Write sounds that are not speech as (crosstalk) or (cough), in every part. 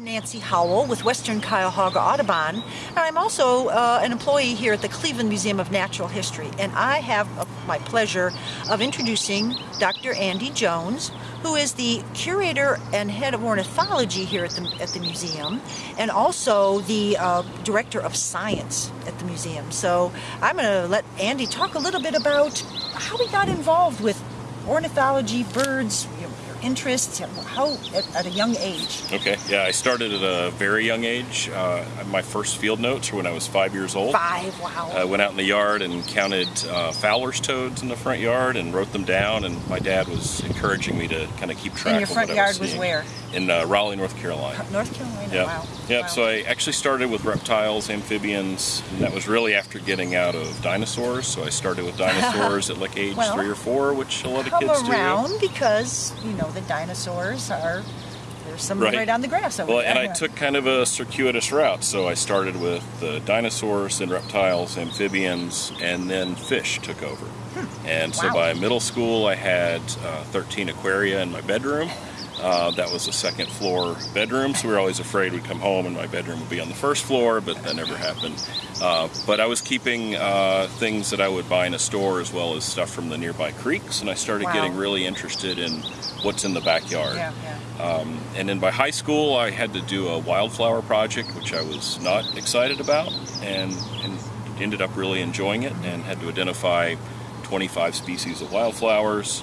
I'm Nancy Howell with Western Cuyahoga Audubon, and I'm also uh, an employee here at the Cleveland Museum of Natural History. And I have uh, my pleasure of introducing Dr. Andy Jones, who is the curator and head of ornithology here at the, at the museum, and also the uh, director of science at the museum. So I'm going to let Andy talk a little bit about how he got involved with ornithology, birds, interests, how at, at, a young age? Okay, yeah, I started at a very young age. Uh, my first field notes were when I was five years old. Five, wow. I went out in the yard and counted uh, Fowler's toads in the front yard and wrote them down, and my dad was encouraging me to kind of keep track and your front of yard was, was where? In uh, Raleigh, North Carolina. North Carolina, yep. wow. Yep, wow. so I actually started with reptiles, amphibians, and that was really after getting out of dinosaurs. So I started with (laughs) dinosaurs at like age well, three or four, which a lot of kids do. around because, you know, the dinosaurs are there's some right. right on the grass over well, there. and I took kind of a circuitous route. So I started with the dinosaurs, and reptiles, amphibians, and then fish took over. Hmm. And so wow. by middle school, I had uh, 13 aquaria in my bedroom. Uh, that was a second floor bedroom, so we were always afraid we'd come home and my bedroom would be on the first floor, but that never happened. Uh, but I was keeping uh, things that I would buy in a store as well as stuff from the nearby creeks, and I started wow. getting really interested in what's in the backyard. Yeah, yeah. Um, and then by high school, I had to do a wildflower project, which I was not excited about, and, and ended up really enjoying it, and had to identify 25 species of wildflowers.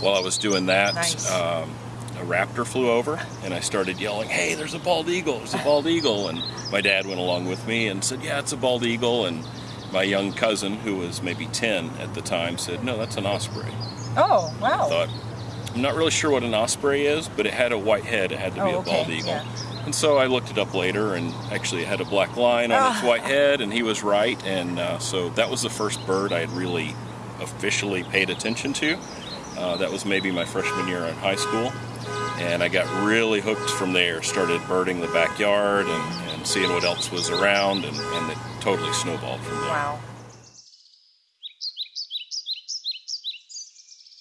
While I was doing that, nice. um, a raptor flew over and I started yelling, hey, there's a bald eagle, there's a bald eagle. And my dad went along with me and said, yeah, it's a bald eagle. And my young cousin, who was maybe 10 at the time, said, no, that's an osprey. Oh, wow. I thought, I'm not really sure what an osprey is, but it had a white head, it had to be oh, a bald eagle. Yeah. And so I looked it up later, and actually it had a black line on its white head, and he was right. And uh, so that was the first bird I had really officially paid attention to. Uh, that was maybe my freshman year in high school and I got really hooked from there. Started birding the backyard and, and seeing what else was around, and, and it totally snowballed from there. Wow.